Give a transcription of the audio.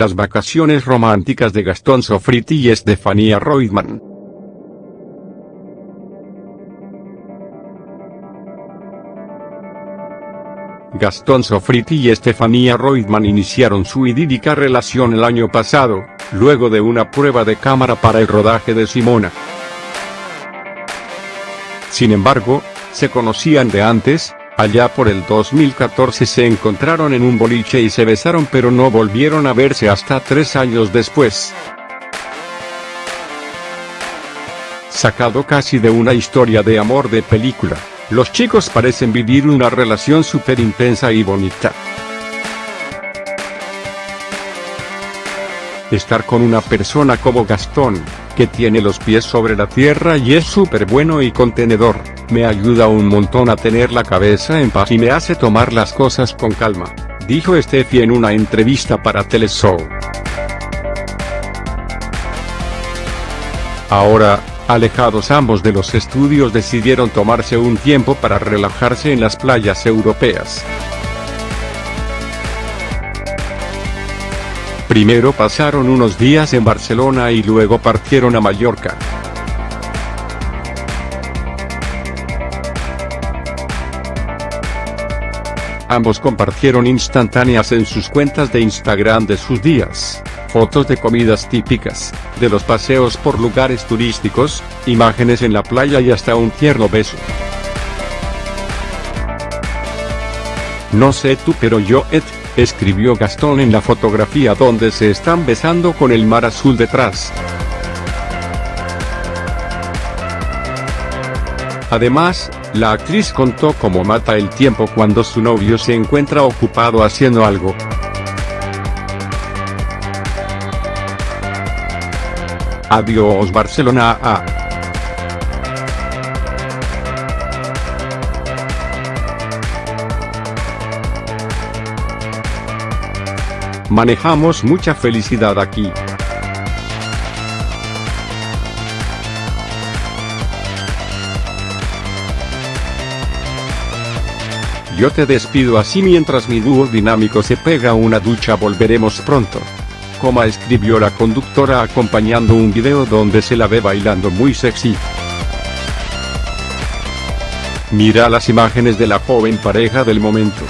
Las vacaciones románticas de Gastón Sofriti y Estefanía Reutemann. Gastón Sofriti y Estefanía Reutemann iniciaron su idílica relación el año pasado, luego de una prueba de cámara para el rodaje de Simona. Sin embargo, se conocían de antes, allá por el 2014 se encontraron en un boliche y se besaron pero no volvieron a verse hasta tres años después. Sacado casi de una historia de amor de película. Los chicos parecen vivir una relación súper intensa y bonita. Estar con una persona como Gastón, que tiene los pies sobre la tierra y es súper bueno y contenedor, me ayuda un montón a tener la cabeza en paz y me hace tomar las cosas con calma, dijo Steffi en una entrevista para Teleshow. Ahora, Alejados ambos de los estudios decidieron tomarse un tiempo para relajarse en las playas europeas. Primero pasaron unos días en Barcelona y luego partieron a Mallorca. Ambos compartieron instantáneas en sus cuentas de Instagram de sus días fotos de comidas típicas, de los paseos por lugares turísticos, imágenes en la playa y hasta un tierno beso. No sé tú pero yo Ed, escribió Gastón en la fotografía donde se están besando con el mar azul detrás. Además, la actriz contó cómo mata el tiempo cuando su novio se encuentra ocupado haciendo algo. Adiós Barcelona A. Manejamos mucha felicidad aquí. Yo te despido así mientras mi dúo dinámico se pega una ducha volveremos pronto coma escribió la conductora acompañando un video donde se la ve bailando muy sexy. Mira las imágenes de la joven pareja del momento.